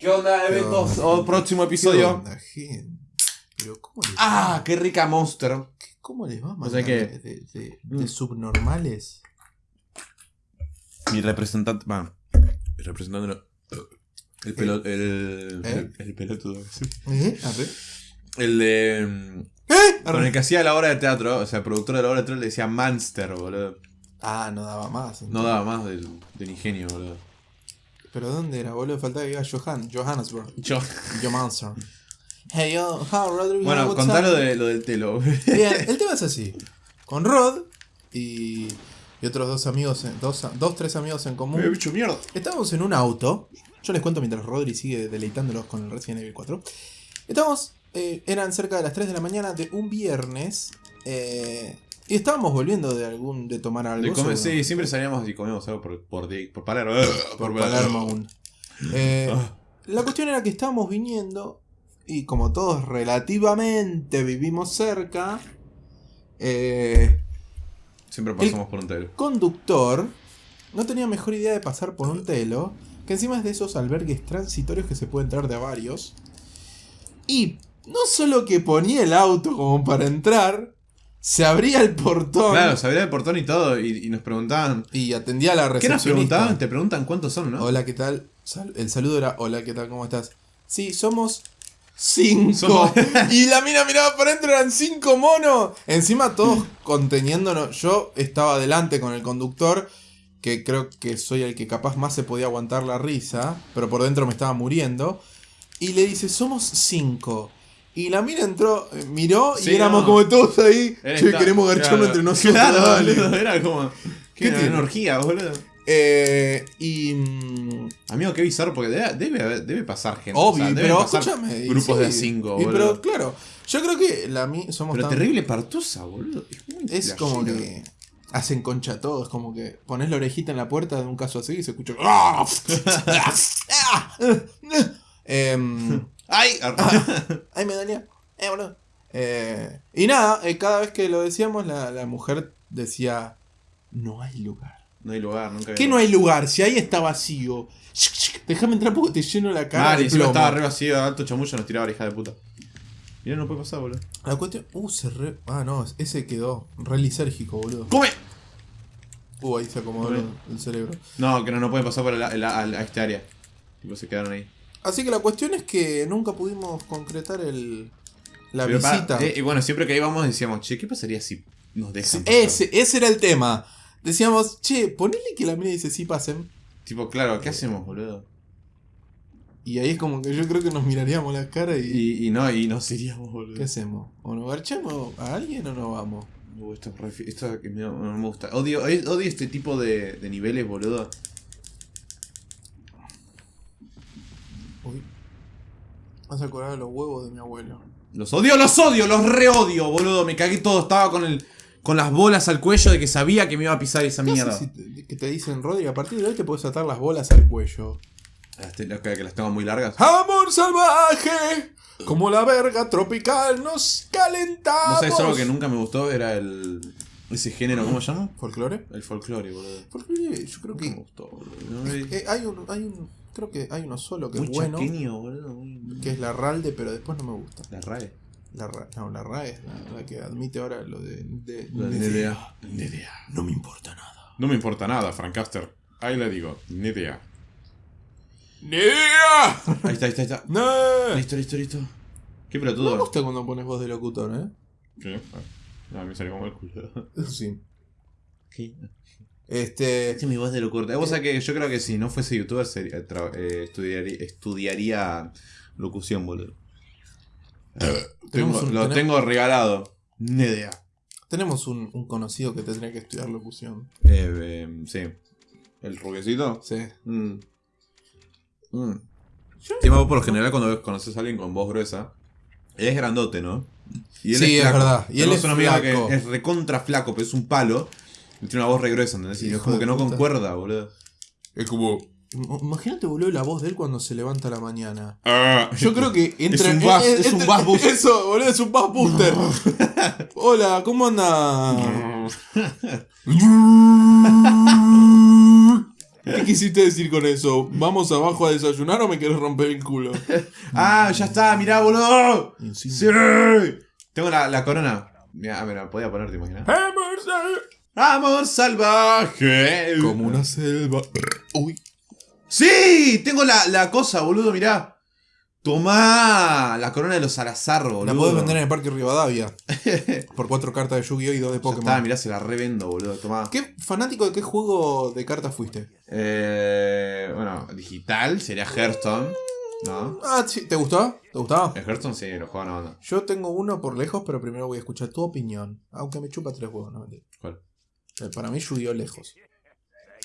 ¿Qué onda, ¿Qué eventos? onda? O próximo ¿Qué episodio. onda, gente? Pero ¿cómo les, ¡Ah! ¡Qué rica Monster! ¿cómo les va a O mandar sea que- de, de- de- Mm. subnormales? Mi representante. Bueno, el representante no. El pelo. El. ¿Eh? El, el pelotudo. ¿Eh? A ver. El de. ¿Eh? Con el que hacía la obra de teatro, o sea, el productor de la obra de teatro le decía Manster, boludo. Ah, no daba más. No daba más del, del ingenio, boludo. ¿Pero dónde era, boludo? Faltaba que diga Johan, Johannesburg. Yo. Monster. Hey, yo, how, Rodrigo? Bueno, what's contá up? lo, de, lo del telo. Bien, el tema es así. Con Rod y, y otros dos amigos, dos, dos, tres amigos en común. Me bicho mierda. Estábamos en un auto. Yo les cuento mientras Rodri sigue deleitándolos con el Resident Evil 4. Estamos, eh, eran cerca de las 3 de la mañana de un viernes. eh, y estábamos volviendo de algún de tomar algo. De comer- seguro. sí, siempre salíamos y comíamos algo por, por, por Palermo. por Palermo aún. Eh, Ah. la cuestión era que estábamos viniendo. Y como todos relativamente vivimos cerca. eh, Siempre pasamos por un telo. conductor no tenía mejor idea de pasar por un telo, que encima es de esos albergues transitorios que se puede entrar de a varios. Y no solo que ponía el auto como para entrar, se abría el portón Claro, se abría el portón y todo, y, y nos preguntaban. y atendía a la ¿Qué nos preguntaban? Te preguntan cuántos son, ¿no? Hola, ¿qué tal? Sal- el saludo era, hola, ¿qué tal? ¿Cómo estás? Sí, somos cinco. Somos- y la mina miraba para adentro, eran cinco monos. Encima todos conteniéndonos. Yo estaba adelante con el conductor, que creo que soy el que capaz más se podía aguantar la risa, pero por dentro me estaba muriendo. Y le dice, somos cinco. Y la mina entró, eh, miró Sí, y éramos no. como todos ahí. Era Che, esta- queremos garcharnos entre nosotros. Claro, dale". boludo, era como. ¿Qué ¿Qué una tiene? energía, boludo? Eh, y. mm, Amigo, qué bizarro, porque debe, debe, debe pasar gente. Obvio, o sea, deben pero escúchame. Grupos de cinco, y boludo. Pero claro, yo creo que la mi somos Pero tan- terrible partusa, boludo. Es, muy Es como que hacen concha todos, como que pones la orejita en la puerta de un caso así y se escucha. ¡Ah! ¡Ay! ay, me dolía. Eh, boludo. Eh, y nada, eh, cada vez que lo decíamos, la, la mujer decía: No hay lugar. no hay lugar, nunca ¿Qué no hay lugar? Si ahí está vacío. Déjame entrar porque te lleno la cara. Ah, y encima estaba re vacío, alto chamullo, nos tiraba la hija de puta. Mira, no puede pasar, boludo. La cuestión. Uh, se re. Ah, no, ese quedó re lisérgico, boludo. ¡Come! Uh, ahí se acomodó el, el cerebro. No, que no, no pueden pasar por el- el- al- a este área. Tipo, se quedaron ahí. Así que la cuestión es que nunca pudimos concretar el. La Pero visita. eh, y bueno, siempre que íbamos decíamos, che, ¿qué pasaría si nos dejan? pasar? ese, ese era el tema. Decíamos, che, ponele que la mina dice sí pasen. Tipo, claro, ¿qué hacemos, boludo? Y ahí es como que yo creo que nos miraríamos la cara y. Y, y no, y nos iríamos, boludo. ¿Qué hacemos? ¿O nos garchamos a alguien o no vamos? Uh, esto, esto que me- no, me gusta. Odio, odio este tipo de, de niveles, boludo. Vas a acordar los huevos de mi abuelo. Los odio, los odio, los reodio, boludo. Me cagué todo, estaba con el con las bolas al cuello de que sabía que me iba a pisar esa ¿Qué mierda. haces si te- que te dicen, Rodri, a partir de hoy te puedes atar las bolas al cuello? Las te- las que que las tengo muy largas. Amor salvaje, como la verga tropical nos calentamos. ¿Vos sabés algo que nunca me gustó? Era el. Ese género, ¿cómo se llama? ¿Folclore? El folclore, boludo. Folclore, yo creo Nunca me que gustó, boludo. No eh, hay un, hay un, creo que hay uno solo que muy es bueno, chaqueño, boludo. Que es la Ralde, pero después no me gusta. La RAE. La Ra- no, la RAE es la, la que admite ahora lo de, de- La de- NDA. NDA. No me importa nada. No me importa nada, Francaster. Ahí le digo, NDA. ¡Nia! Ahí está, ahí está, ahí está. ¡No! Listo, listo, listo. Qué Me pelotudo. gusta cuando pones voz de locutor, ¿eh? ¿Qué? Ah, me salió como el culo. Sí. ¿Qué? Este. Es mi voz de locura. Vos que yo creo que si no fuese youtuber sería- eh, estudiaría, estudiaría locución, boludo. Tengo- un- lo tengo regalado. Ni idea. Tenemos un, un conocido que tendría que estudiar locución. Eh, eh, sí. ¿El rubiecito? Sí. Mm. Mm. Sí, vos por lo general cuando ves- conoces a alguien con voz gruesa, es grandote, ¿no? Y Sí, es flaco. verdad. Y él Tenemos es un amigo flaco. que es recontra flaco, pero es un palo. Y tiene una voz re gruesa, ¿entendés? Y Hijo es como de que no puta. concuerda, boludo. Es como. Imagínate, boludo, la voz de él cuando se levanta a la mañana. "Ah". Yo creo que entra un en- bass- en- es un bass booster. Eso, boludo, es un bass booster. Hola, ¿cómo anda? ¿Qué quisiste decir con eso? ¿Vamos abajo a desayunar o me quieres romper el culo? ¡Ah, ya está! ¡Mirá, boludo! ¡Sí! Tengo la, la corona. Mira, me la podía poner, ¿te imaginas? ¡Amor salvaje! Como una selva. Uy. ¡Sí! Tengo la, la cosa, boludo, mirá. Tomá la corona de los Salazar, boludo. La podés vender en el Parque Rivadavia. por cuatro cartas de Yu-Gi-Oh! y dos de Pokémon. está, mirá, se la revendo, boludo. Tomá. ¿Qué fanático de qué juego de cartas fuiste? Eh, bueno, digital sería Hearthstone. ¿No? Ah, sí. ¿Te gustó? ¿Te gustaba? El Hearthstone sí, lo juega una banda. Yo tengo uno por lejos, pero primero voy a escuchar tu opinión. Aunque me chupa tres huevos, no mentira. ¿Cuál? Eh, Para mí Yu-Gi-Oh! lejos.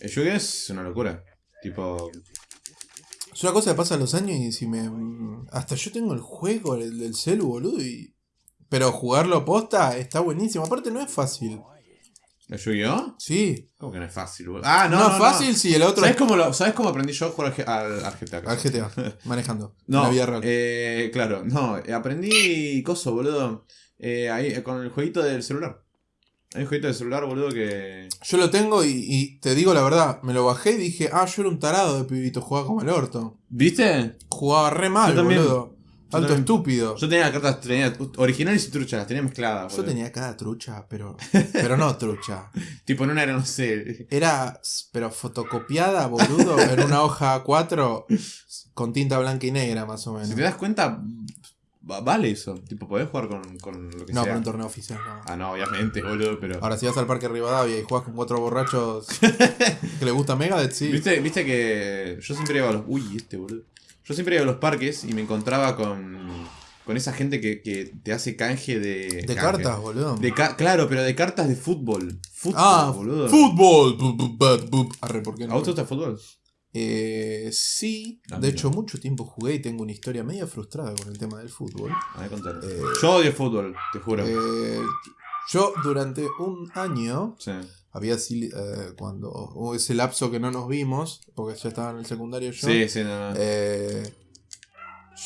El Yu-Gi es una locura. Tipo. Es una cosa que pasa los años y si me. Hasta yo tengo el juego, el del celu, boludo, y. Pero jugarlo posta está buenísimo. Aparte no es fácil. ¿El Yu-Gi-Oh? Sí. ¿Cómo que no es fácil, boludo? Ah, no. No, No, es fácil si el otro ¿Sabes es cómo, lo- ¿Sabes cómo aprendí yo a jugar al, al, GTA? al GTA, manejando. No, la vida real. eh, claro, no, eh, aprendí coso, boludo. Eh, ahí, con el jueguito del celular. Hay un jueguito del celular, boludo, que. Yo lo tengo y, y te digo la verdad, me lo bajé y dije, ah, yo era un tarado de pibito, jugaba como el orto. ¿Viste? Jugaba re mal, Yo también. boludo. Yo Alto también. estúpido. Yo tenía cartas tenía originales y truchas, las tenía mezcladas. Yo boludo. tenía cada trucha, pero. Pero no trucha. Tipo, en una era, no sé. Era, pero fotocopiada, boludo, en una hoja A4 con tinta blanca y negra, más o menos. Si te das cuenta, vale eso. Tipo, podés jugar con, con lo que No, sea. para un torneo oficial, no. Ah, no, obviamente, boludo, pero. Ahora, si vas al Parque Rivadavia y juegas con cuatro borrachos que le gusta Megadeth, sí. ¿Viste, Viste que yo siempre iba a los. Uy, este boludo. Yo siempre iba a los parques y me encontraba con. Con esa gente que, que te hace canje de. De canje. cartas, boludo. De ca- claro, pero de cartas de fútbol. Fútbol, ah, boludo. fútbol. Bu, bu, bu, bu. Arre, ¿por qué no? ¿A vos te gusta el fútbol? Eh, sí, Ah, de hecho mucho tiempo jugué y tengo una historia media frustrada con el tema del fútbol. A ver, contale. Eh, Yo odio fútbol, te juro. Eh, yo durante un año sí. había así, cuando hubo ese lapso que no nos vimos, porque ya estaba en el secundario yo, sí, sí, no, no.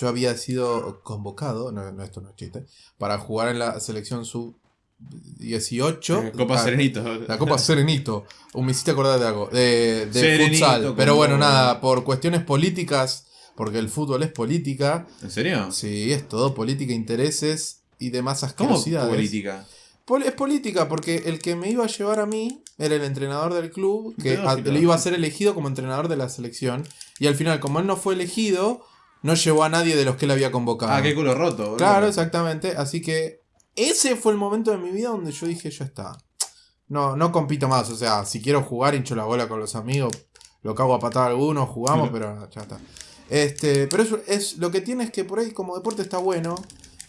yo había sido convocado, no, no, esto no es chiste, para jugar en la selección sub 18. Eh, Copa Serenito. La Copa Serenito. O me hiciste acordar de algo. De, de Serenito, futsal. Pero como- bueno, nada, por cuestiones políticas, porque el fútbol es política. ¿En serio? Sí, es todo política, intereses y demás ¿Cómo asquerosidades. política? Pol- es política, porque el que me iba a llevar a mí era el entrenador del club, que a- Pedófilo. le iba a ser elegido como entrenador de la selección. Y al final, como él no fue elegido, no llevó a nadie de los que él había convocado. Ah, qué culo roto. Claro, exactamente. Así que ese fue el momento de mi vida donde yo dije, ya está. No, no compito más. O sea, si quiero jugar, hincho la bola con los amigos, lo cago a patada a algunos, jugamos, pero ya está. Este, pero eso es lo que tiene es que por ahí como deporte está bueno.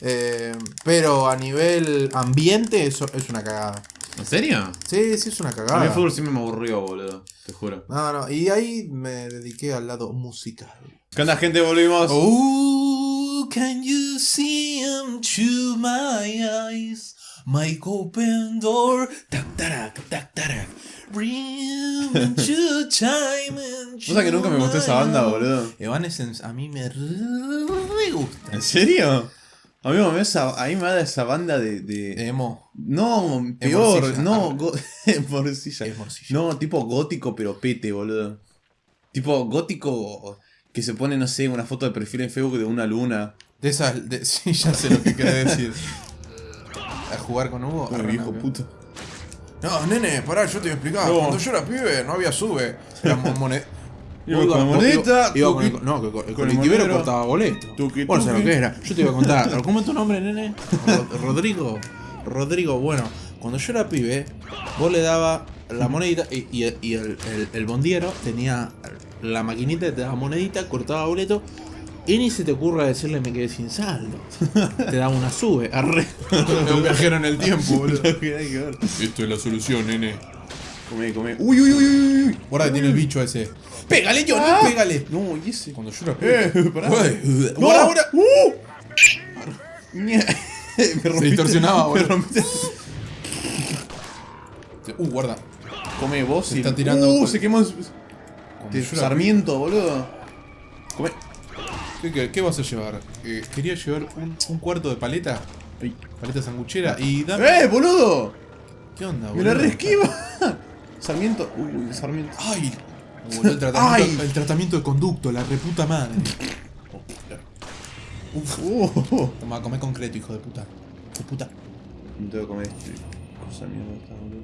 eh, pero a nivel ambiente eso es una cagada. ¿En serio? Sí, sí es una A mí cagada. el fútbol siempre me aburrió, boludo. Te juro. No, no, y ahí me dediqué al lado musical. ¿Qué onda, gente? Volvimos. Oh, can you see him through my eyes? My open door, tac tac tac tac. ¿Vos sabés que nunca me gustó esa banda, boludo? Evanescence a mí me re, gusta. ¿En serio? A mí me da esa, a mí me da esa banda de. de- Emo. No, peor. No, Ah. go- morcilla. Es morcilla. No, tipo gótico, pero pete, boludo. Tipo gótico que se pone, no sé, una foto de perfil en Facebook de una luna. De esas, de- sí, ya sé lo que querés decir. A jugar con Hugo. Uy, arre, viejo no, puto. No, nene, pará, yo te voy a explicar. No. Cuando yo era pibe, no había sube. La mo- moned- Iba con la monedita, Iba con el, no, que el el cortaba boleto. Tuqui, Bueno, ¿sabes tuqui. lo que era? Yo te iba a contar. ¿Cómo es tu nombre, nene? Ro- Rodrigo. Rodrigo, bueno, cuando yo era pibe, vos le daba la monedita y, y- y el, el- el bondiero tenía la maquinita te daba monedita, cortaba boleto. Y ni se te ocurra decirle me quedé sin saldo. Te daba una sube. Arre. un viajero en el tiempo, boludo. Esto es la solución, nene. Come, come. Uy, uy, uy, uy, uy. Guarda que tiene el bicho ese. ¡Pégale, Johnny! Ah. ¡Pégale! No, y ese. Cuando yo era Eh, pará. ¡No! ahora, ahora. ¡Uh! Me rompiste- distorsionaba, Me boludo. rompiste. Uh, guarda. Come vos Se y. está tirando Uh, se quemó. Sarmiento, boludo. Come. ¿Qué, qué, qué vas a llevar? Eh, quería llevar un, un cuarto de paleta. Ay. Paleta sanguchera. Y dame. ¡Eh, boludo! ¿Qué onda, Me boludo? la reesquiva. Sarmiento. Uy, Sarmiento. ¡Ay! Boludo, el, tratamiento, ¡Ay! el tratamiento de conducto, la reputa madre. Uf. Uh, Toma, come concreto, hijo de puta. De puta. no tengo que comer este. Cosa mierda esta, boludo.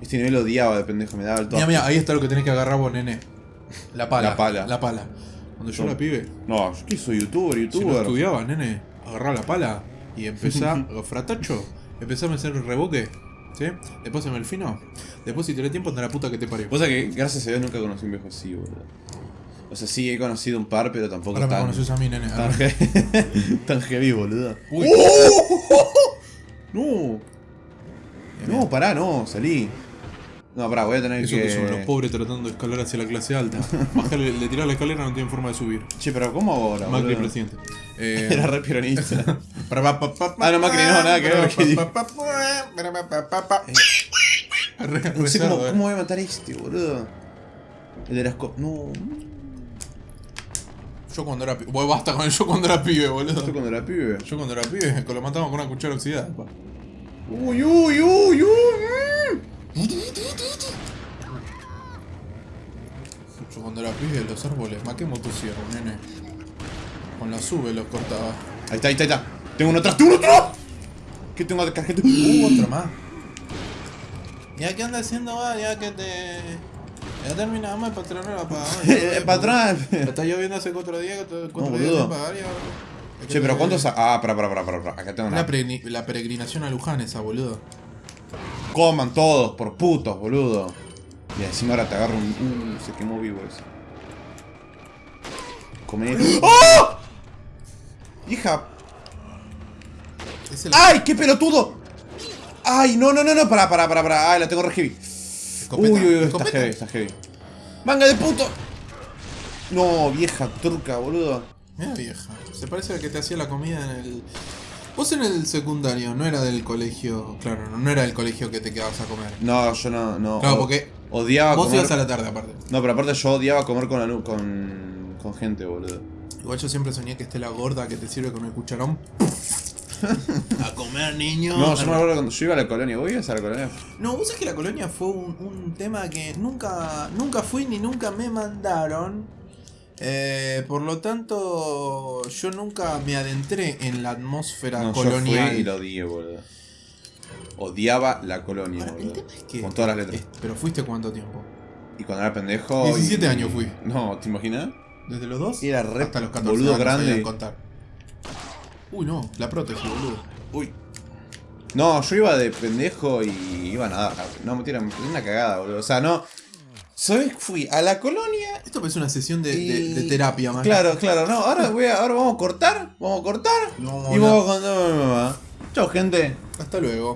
Este nivel odiaba de pendejo, me daba el toque. Mira, mira, ahí está lo que tenés que agarrar vos, nene. La pala. La pala. La pala. Cuando yo No. era pibe, No, yo que soy youtuber, si no youtuber. estudiaba, nene, agarrá la pala y empezá, fratacho, empezá a hacer el reboque, ¿sí? Después en el fino, después si tenés tiempo anda la puta que te parió. Sabés que gracias a Dios nunca conocí un viejo así, boludo. O sea, sí he conocido un par, pero tampoco Ahora me tan, conoces a mí, nene. tan, Ahora- tan heavy, boludo. Uy. No, no, pará, no, salí. No, pará, voy a tener Eso que... que son los pobres tratando de escalar hacia la clase alta. Bajarle, le tirás la escalera no tienen forma de subir. Che, pero ¿cómo ahora, Macri boludo? presidente. Eh, Era re peronista. Ah, no, Macri no, nada que ver. No sé cómo, cómo voy a matar a este, boludo. El de las co... No. Yo cuando era pibe. Bueno, basta con el yo cuando era pibe, boludo. Esto cuando era pibe. Yo cuando era pibe, lo matamos con una cuchara oxidada. pa. Uy, uy, uy, uy. Yo cuando era pibe, los árboles, más que motosierra, nene. Con la sube los cortaba. Ahí está, ahí está, ahí está. Tengo uno atrás, tengo uno atrás. ¿Qué tengo de cajeta? Uh, otro más. ¿Ya qué anda haciendo, va? Ya que te. Ya terminamos el patrón para. Eh, patrón. Está lloviendo hace cuatro días, cuatro No, días pagar ya. Che, pero ¿cuántos? Ah, para, para, para, para, para. Acá tengo La, una. la peregrinación a Luján esa, boludo. Coman todos, por putos, boludo. Y encima ahora te agarro un. Uh, se quemó vivo ese. Comer. ¡Oh! Hija. El ¡Ay, qué pelotudo! ¡Ay, no, no, no, no! Pará, pará, pará, pará. ¡Ay, la tengo re heavy! escopeta, uy, uy, uy, está heavy, está heavy. ¡Manga de puto! No, vieja turca, boludo. Mira vieja, se parece a que te hacía la comida en el... Vos en el secundario, no era del colegio, claro, no, no era del colegio que te quedabas a comer. No, yo no. no Claro, porque Odiaba vos comer. ibas a la tarde aparte. No, pero aparte yo odiaba comer con, alu- con, con gente, boludo. Igual yo siempre soñé que esté la gorda que te sirve con el cucharón. a comer, niño. No, yo me acuerdo cuando yo iba a la colonia. ¿Vos ibas a la colonia? No, vos sabés que la colonia fue un, un tema que nunca, nunca fui ni nunca me mandaron. Eh, por lo tanto, yo nunca me adentré en la atmósfera No, yo colonial. fui y lo odié, boludo. Odiaba la colonia, Ahora, el boludo. tema es que. Con todas las letras. es- pero fuiste cuánto tiempo? Y cuando era pendejo. 17 y- años fui. No, ¿te imaginas? ¿Desde los dos? Era re Hasta los 14 boludo años grande. contar. Uy, no, la prótesis, boludo. Uy. No, yo iba de pendejo y iba a nadar. No, mentira, me una cagada, boludo. O sea, no. ¿Sabes? Fui a la colonia. Esto parece una sesión de, y- de- de terapia, más. Claro, claro, no. Ahora, voy a- ahora vamos a cortar. Vamos a cortar. No y vamos a contar a mi mamá. Chao, gente. Hasta luego.